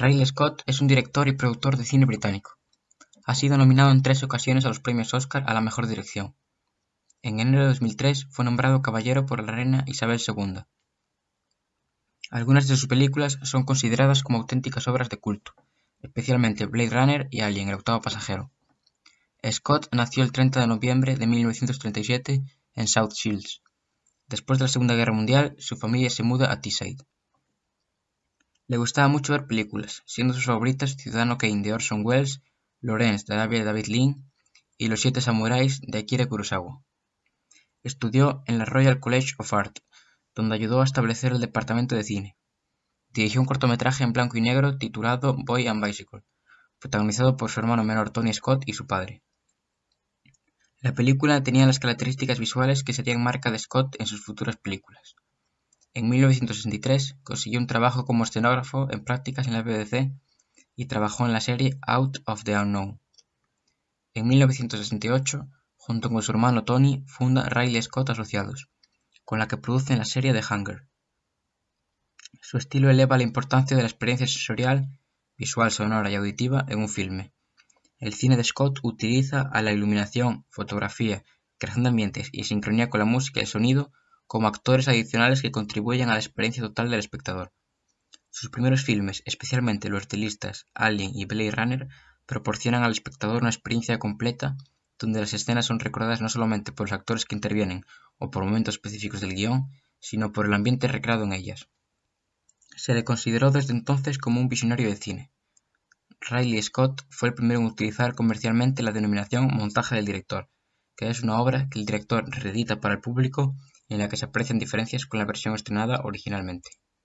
Ridley Scott es un director y productor de cine británico. Ha sido nominado en tres ocasiones a los premios Oscar a la mejor dirección. En enero de 2003 fue nombrado caballero por la reina Isabel II. Algunas de sus películas son consideradas como auténticas obras de culto, especialmente Blade Runner y Alien, el octavo pasajero. Scott nació el 30 de noviembre de 1937 en South Shields. Después de la Segunda Guerra Mundial, su familia se muda a Teesside. Le gustaba mucho ver películas, siendo sus favoritas Ciudadano Kane de Orson Welles, Lawrence de David Lean y Los Siete Samuráis de Akira Kurosawa. Estudió en la Royal College of Art, donde ayudó a establecer el departamento de cine. Dirigió un cortometraje en blanco y negro titulado Boy and Bicycle, protagonizado por su hermano menor Tony Scott y su padre. La película tenía las características visuales que serían marca de Scott en sus futuras películas. En 1963 consiguió un trabajo como escenógrafo en prácticas en la BBC y trabajó en la serie Out of the Unknown. En 1968, junto con su hermano Tony, funda Riley Scott Asociados, con la que producen la serie The Hunger. Su estilo eleva la importancia de la experiencia sensorial, visual, sonora y auditiva en un filme. El cine de Scott utiliza a la iluminación, fotografía, creación de ambientes y sincronía con la música y el sonido como actores adicionales que contribuyen a la experiencia total del espectador. Sus primeros filmes, especialmente los de listas Alien y Blade Runner, proporcionan al espectador una experiencia completa donde las escenas son recordadas no solamente por los actores que intervienen o por momentos específicos del guion, sino por el ambiente recreado en ellas. Se le consideró desde entonces como un visionario de cine. Riley Scott fue el primero en utilizar comercialmente la denominación montaje del director, que es una obra que el director reedita para el público en la que se aprecian diferencias con la versión estrenada originalmente.